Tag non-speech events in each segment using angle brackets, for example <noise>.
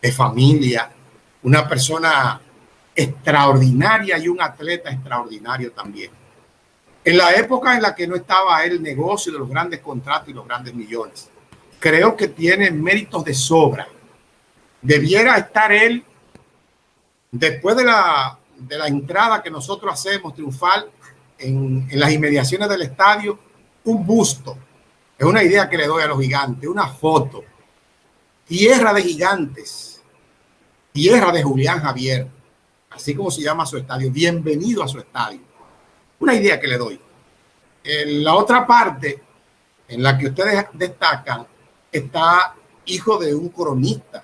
de familia, una persona extraordinaria y un atleta extraordinario también. En la época en la que no estaba el negocio de los grandes contratos y los grandes millones, creo que tiene méritos de sobra. Debiera estar él, después de la, de la entrada que nosotros hacemos triunfal en, en las inmediaciones del estadio, un busto. Es una idea que le doy a los gigantes, una foto. Tierra de gigantes, tierra de Julián Javier así como se llama su estadio. Bienvenido a su estadio. Una idea que le doy. En la otra parte, en la que ustedes destacan, está hijo de un cronista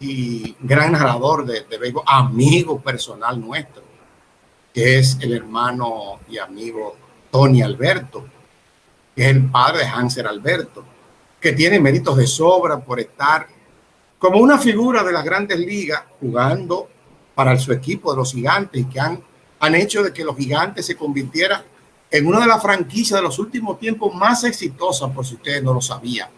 y gran narrador de, de béisbol, amigo personal nuestro, que es el hermano y amigo Tony Alberto, que es el padre de Hanser Alberto, que tiene méritos de sobra por estar como una figura de las grandes ligas jugando para su equipo de los gigantes y que han, han hecho de que los gigantes se convirtieran en una de las franquicias de los últimos tiempos más exitosas, por si ustedes no lo sabían.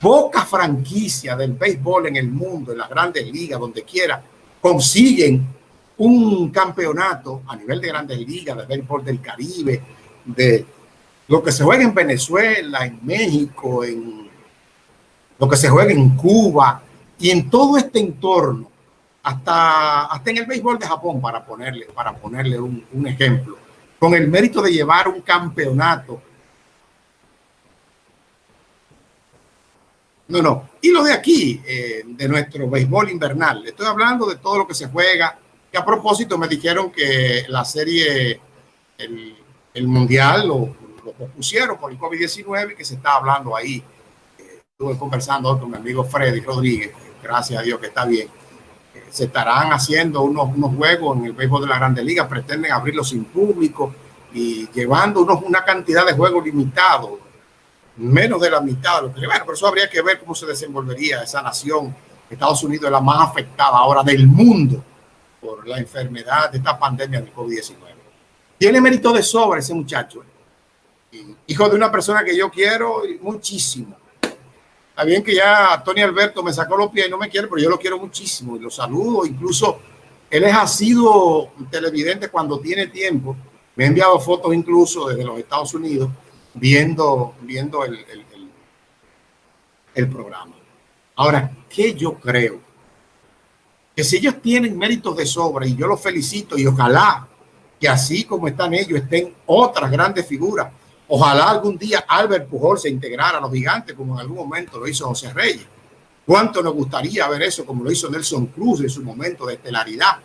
Pocas franquicias del béisbol en el mundo, en las grandes ligas, donde quiera, consiguen un campeonato a nivel de grandes ligas, de béisbol del Caribe, de lo que se juega en Venezuela, en México, en lo que se juega en Cuba y en todo este entorno hasta, hasta en el béisbol de Japón, para ponerle, para ponerle un, ejemplo, con el mérito de llevar un campeonato. No, no. Y lo de aquí, eh, de nuestro béisbol invernal. Estoy hablando de todo lo que se juega. Que a propósito me dijeron que la serie, el, el mundial, lo, lo pusieron por el COVID-19, que se está hablando ahí. Eh, estuve conversando con mi amigo Freddy Rodríguez. Gracias a Dios que está bien se estarán haciendo unos, unos juegos en el béisbol de la Grande Liga, pretenden abrirlo sin público y llevando unos, una cantidad de juegos limitados, menos de la mitad. Bueno, pero eso habría que ver cómo se desenvolvería esa nación. Estados Unidos es la más afectada ahora del mundo por la enfermedad de esta pandemia del COVID-19. Tiene mérito de sobra ese muchacho. Hijo de una persona que yo quiero muchísimo Está bien que ya Tony Alberto me sacó los pies y no me quiere, pero yo lo quiero muchísimo y lo saludo. Incluso él es, ha sido televidente cuando tiene tiempo. Me ha enviado fotos incluso desde los Estados Unidos viendo, viendo el, el, el, el programa. Ahora, ¿qué yo creo? Que si ellos tienen méritos de sobra y yo los felicito y ojalá que así como están ellos estén otras grandes figuras Ojalá algún día Albert Pujol se integrara a los gigantes como en algún momento lo hizo José Reyes. ¿Cuánto nos gustaría ver eso como lo hizo Nelson Cruz en su momento de estelaridad?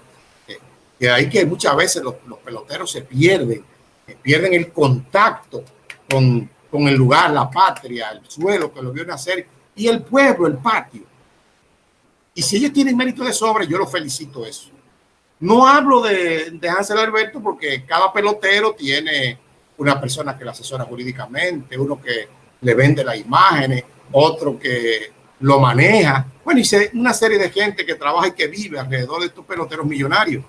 Eh, ahí que muchas veces los, los peloteros se pierden, eh, pierden el contacto con, con el lugar, la patria, el suelo que lo vio nacer y el pueblo, el patio. Y si ellos tienen mérito de sobra, yo los felicito eso. No hablo de, de Hansel Alberto porque cada pelotero tiene una persona que la asesora jurídicamente, uno que le vende las imágenes, otro que lo maneja. Bueno, y una serie de gente que trabaja y que vive alrededor de estos peloteros millonarios.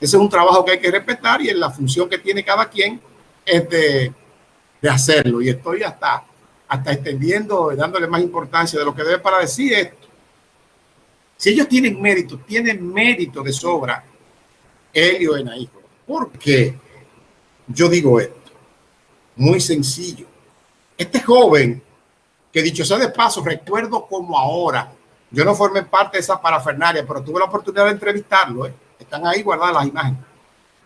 Ese es un trabajo que hay que respetar y en la función que tiene cada quien es de, hacerlo. Y estoy hasta, hasta extendiendo, dándole más importancia de lo que debe para decir esto. Si ellos tienen mérito, tienen mérito de sobra, Helio Enaíjo. ¿Por qué yo digo esto? Muy sencillo. Este joven, que dicho sea de paso, recuerdo como ahora, yo no formé parte de esa parafernalia, pero tuve la oportunidad de entrevistarlo, ¿eh? están ahí guardadas las imágenes,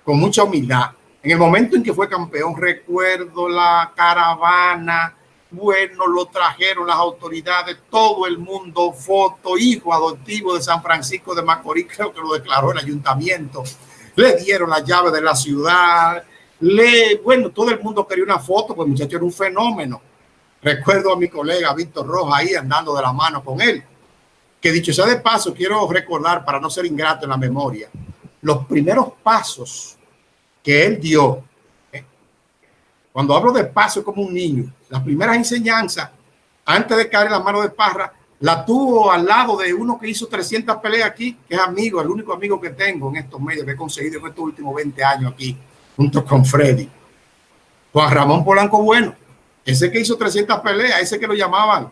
con mucha humildad. En el momento en que fue campeón, recuerdo la caravana, bueno, lo trajeron las autoridades, todo el mundo, foto, hijo adoptivo de San Francisco de Macorís, <laughs> creo que lo declaró el ayuntamiento, le dieron la llave de la ciudad, le, bueno, todo el mundo quería una foto, pues el muchacho era un fenómeno. Recuerdo a mi colega Víctor Rojas ahí andando de la mano con él. Que dicho sea de paso, quiero recordar, para no ser ingrato en la memoria, los primeros pasos que él dio. ¿eh? Cuando hablo de paso como un niño, las primeras enseñanzas, antes de caer en la mano de Parra, la tuvo al lado de uno que hizo 300 peleas aquí, que es amigo, el único amigo que tengo en estos medios que he conseguido en estos últimos 20 años aquí junto con Freddy. Juan Ramón Polanco Bueno, ese que hizo 300 peleas, ese que lo llamaban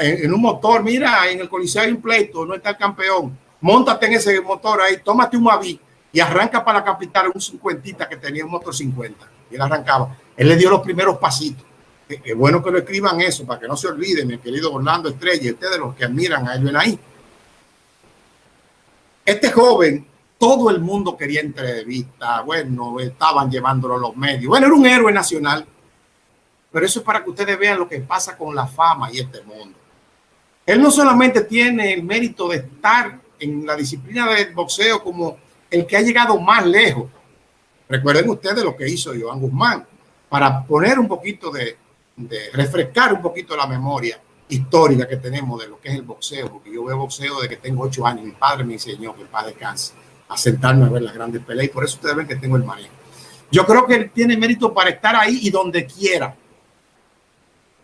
en, un motor, mira, en el Coliseo hay un pleito, no está el campeón, montate en ese motor ahí, tómate un aví y arranca para la capital un cincuentita que tenía un motor 50. Y él arrancaba. Él le dio los primeros pasitos. Es bueno que lo escriban eso para que no se olviden, mi querido Orlando Estrella, ustedes los que admiran a él ahí. Este joven, todo el mundo quería entrevista, bueno, estaban llevándolo a los medios. Bueno, era un héroe nacional, pero eso es para que ustedes vean lo que pasa con la fama y este mundo. Él no solamente tiene el mérito de estar en la disciplina del boxeo como el que ha llegado más lejos. Recuerden ustedes lo que hizo Joan Guzmán para poner un poquito de, de refrescar un poquito la memoria histórica que tenemos de lo que es el boxeo, porque yo veo boxeo desde que tengo ocho años. Mi padre me enseñó que el padre descanse, a sentarme a ver las grandes peleas y por eso ustedes ven que tengo el manejo. Yo creo que él tiene mérito para estar ahí y donde quiera.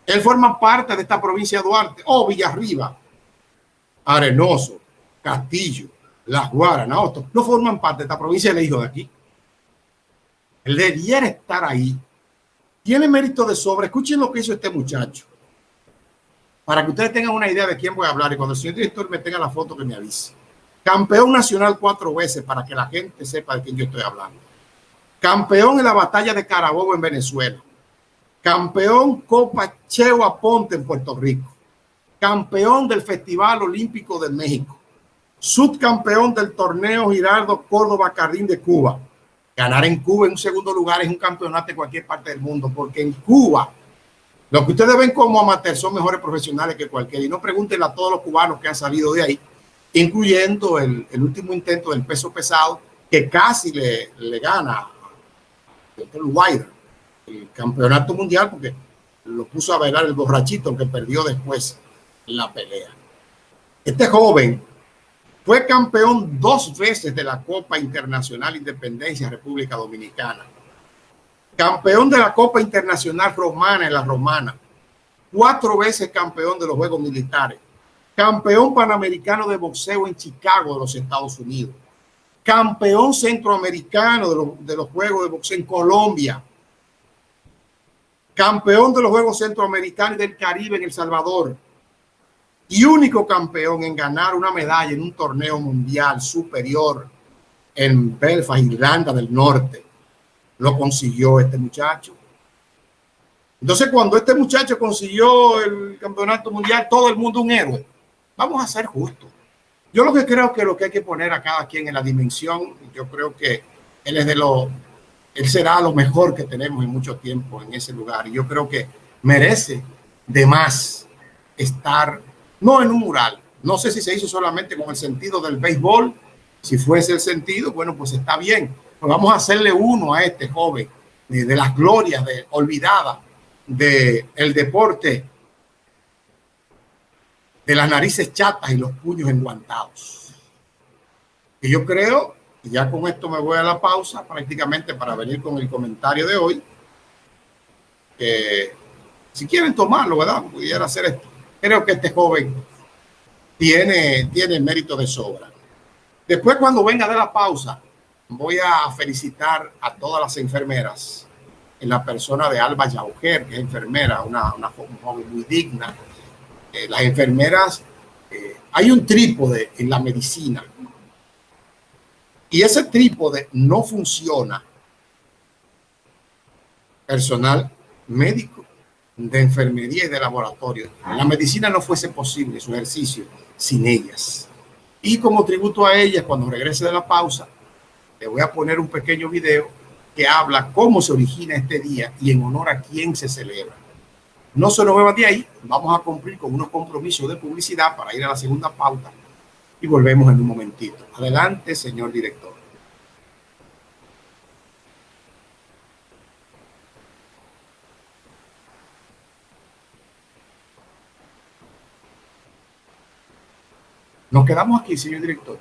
Él forma parte de esta provincia de Duarte o Villarriba, Arenoso, Castillo, Las Guaras, no, no forman parte de esta provincia le dijo de aquí. Él debiera estar ahí. Tiene mérito de sobra. Escuchen lo que hizo este muchacho para que ustedes tengan una idea de quién voy a hablar y cuando el señor director me tenga la foto que me avise. Campeón nacional cuatro veces para que la gente sepa de quién yo estoy hablando. Campeón en la batalla de Carabobo en Venezuela. Campeón Copa Cheo Aponte en Puerto Rico. Campeón del Festival Olímpico de México. Subcampeón del torneo Girardo Córdoba Cardín de Cuba. Ganar en Cuba en un segundo lugar es un campeonato en cualquier parte del mundo, porque en Cuba lo que ustedes ven como amateur son mejores profesionales que cualquiera. Y no pregunten a todos los cubanos que han salido de ahí, incluyendo el, último intento del peso pesado, que casi le, gana el Wilder, el campeonato mundial, porque lo puso a bailar el borrachito que perdió después la pelea. Este joven fue campeón dos veces de la Copa Internacional Independencia República Dominicana. Campeón de la Copa Internacional Romana en la Romana, cuatro veces campeón de los Juegos Militares, campeón panamericano de boxeo en Chicago de los Estados Unidos, campeón centroamericano de los, Juegos de Boxeo en Colombia, campeón de los Juegos Centroamericanos del Caribe en El Salvador y único campeón en ganar una medalla en un torneo mundial superior en Belfast, Irlanda del Norte lo consiguió este muchacho. Entonces, cuando este muchacho consiguió el campeonato mundial, todo el mundo un héroe. Vamos a ser justos. Yo lo que creo que lo que hay que poner a cada quien en la dimensión, yo creo que él es de lo, él será lo mejor que tenemos en mucho tiempo en ese lugar. Y yo creo que merece de más estar, no en un mural. No sé si se hizo solamente con el sentido del béisbol. Si fuese el sentido, bueno, pues está bien vamos a hacerle uno a este joven de, las glorias de, olvidadas del el deporte de las narices chatas y los puños enguantados. Y yo creo, y ya con esto me voy a la pausa prácticamente para venir con el comentario de hoy, que si quieren tomarlo, ¿verdad? Pudiera hacer esto. Creo que este joven tiene, tiene mérito de sobra. Después cuando venga de la pausa, voy a felicitar a todas las enfermeras en la persona de Alba Yauger, que es enfermera, una, una joven muy digna. Las enfermeras, eh, hay un trípode en la medicina y ese trípode no funciona. Personal médico, de enfermería y de laboratorio. La medicina no fuese posible su ejercicio sin ellas. Y como tributo a ellas, cuando regrese de la pausa, le voy a poner un pequeño video que habla cómo se origina este día y en honor a quién se celebra. No se nos muevan de ahí, vamos a cumplir con unos compromisos de publicidad para ir a la segunda pauta y volvemos en un momentito. Adelante, señor director. Nos quedamos aquí, señor director.